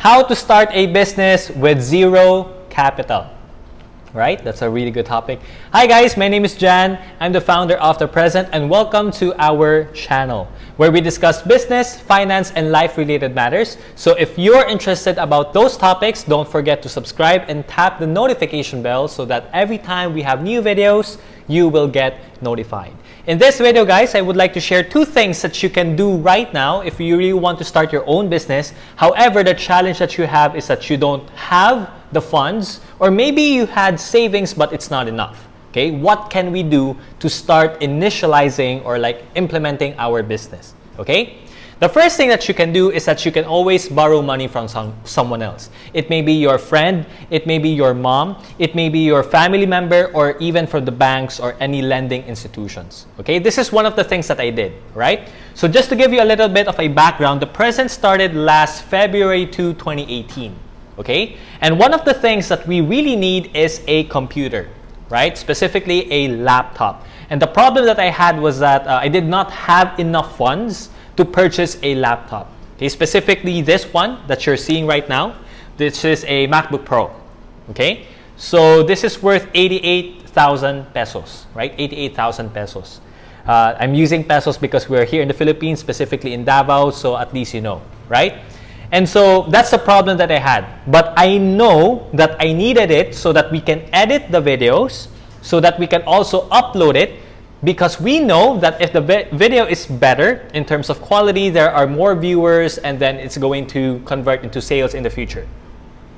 how to start a business with zero capital. Right? That's a really good topic. Hi guys, my name is Jan. I'm the founder of The Present and welcome to our channel where we discuss business, finance, and life-related matters. So if you're interested about those topics, don't forget to subscribe and tap the notification bell so that every time we have new videos, you will get notified. In this video, guys, I would like to share two things that you can do right now if you really want to start your own business. However, the challenge that you have is that you don't have the funds or maybe you had savings but it's not enough. Okay, what can we do to start initializing or like implementing our business? Okay, the first thing that you can do is that you can always borrow money from some, someone else. It may be your friend, it may be your mom, it may be your family member, or even from the banks or any lending institutions. Okay, this is one of the things that I did, right? So just to give you a little bit of a background, the present started last February 2, 2018. Okay, and one of the things that we really need is a computer, right? Specifically a laptop. And the problem that I had was that uh, I did not have enough funds to purchase a laptop. Okay, specifically this one that you're seeing right now. This is a MacBook Pro. Okay, so this is worth 88,000 pesos, right? 88,000 pesos. Uh, I'm using pesos because we're here in the Philippines, specifically in Davao, so at least you know, right? And so that's the problem that I had. But I know that I needed it so that we can edit the videos, so that we can also upload it because we know that if the video is better in terms of quality, there are more viewers and then it's going to convert into sales in the future.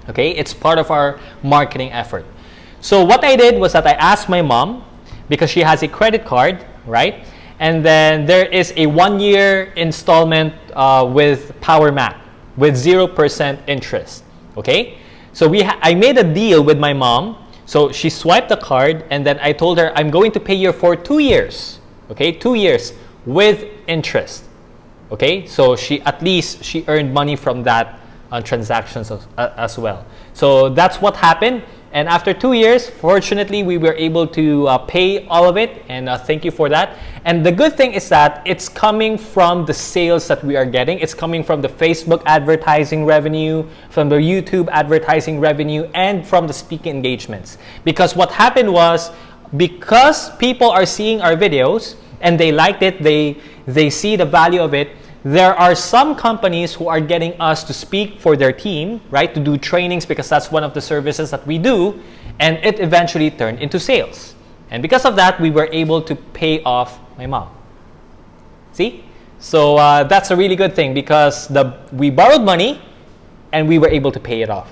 Okay, it's part of our marketing effort. So what I did was that I asked my mom because she has a credit card, right? And then there is a one-year installment uh, with Power Mac with 0% interest. Okay, so we I made a deal with my mom so she swiped the card and then I told her, I'm going to pay you for two years. Okay, two years with interest. Okay, so she at least she earned money from that uh, transactions as, uh, as well. So that's what happened. And after two years, fortunately, we were able to uh, pay all of it. And uh, thank you for that. And the good thing is that it's coming from the sales that we are getting. It's coming from the Facebook advertising revenue, from the YouTube advertising revenue, and from the speaking engagements. Because what happened was, because people are seeing our videos and they liked it, they, they see the value of it, there are some companies who are getting us to speak for their team, right? To do trainings because that's one of the services that we do. And it eventually turned into sales. And because of that, we were able to pay off my mom. See? So uh, that's a really good thing because the, we borrowed money and we were able to pay it off.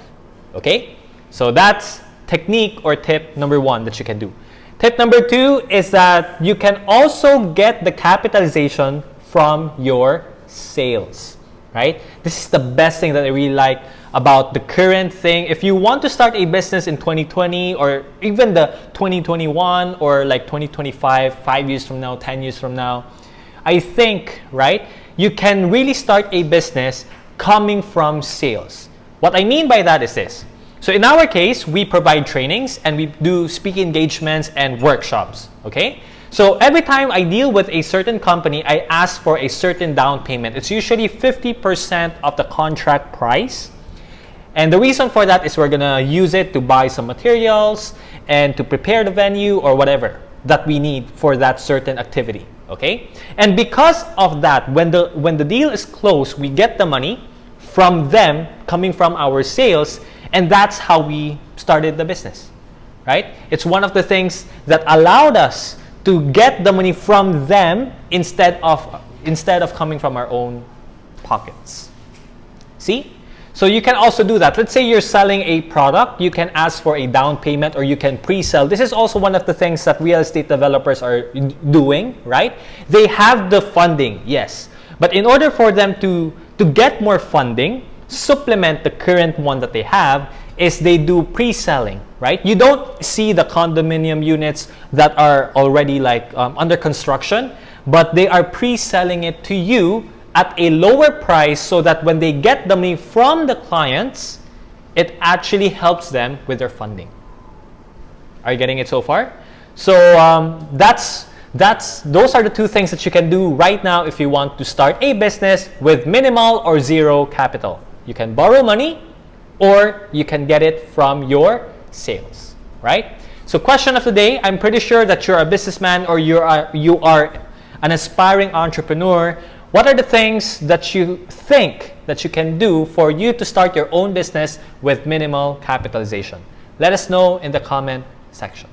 Okay? So that's technique or tip number one that you can do. Tip number two is that you can also get the capitalization from your sales, right? This is the best thing that I really like about the current thing. If you want to start a business in 2020 or even the 2021 or like 2025, five years from now, 10 years from now, I think, right, you can really start a business coming from sales. What I mean by that is this. So in our case, we provide trainings and we do speaking engagements and workshops, okay? So every time I deal with a certain company, I ask for a certain down payment. It's usually 50% of the contract price. And the reason for that is we're going to use it to buy some materials and to prepare the venue or whatever that we need for that certain activity. Okay? And because of that, when the, when the deal is closed, we get the money from them coming from our sales. And that's how we started the business. Right? It's one of the things that allowed us to get the money from them instead of instead of coming from our own pockets. See? So you can also do that. Let's say you're selling a product, you can ask for a down payment or you can pre-sell. This is also one of the things that real estate developers are doing, right? They have the funding, yes. But in order for them to to get more funding, supplement the current one that they have, is they do pre-selling, right? You don't see the condominium units that are already like um, under construction, but they are pre-selling it to you at a lower price so that when they get the money from the clients, it actually helps them with their funding. Are you getting it so far? So um, that's that's those are the two things that you can do right now if you want to start a business with minimal or zero capital. You can borrow money or you can get it from your sales, right? So question of the day, I'm pretty sure that you're a businessman or you are you are an aspiring entrepreneur. What are the things that you think that you can do for you to start your own business with minimal capitalization? Let us know in the comment section.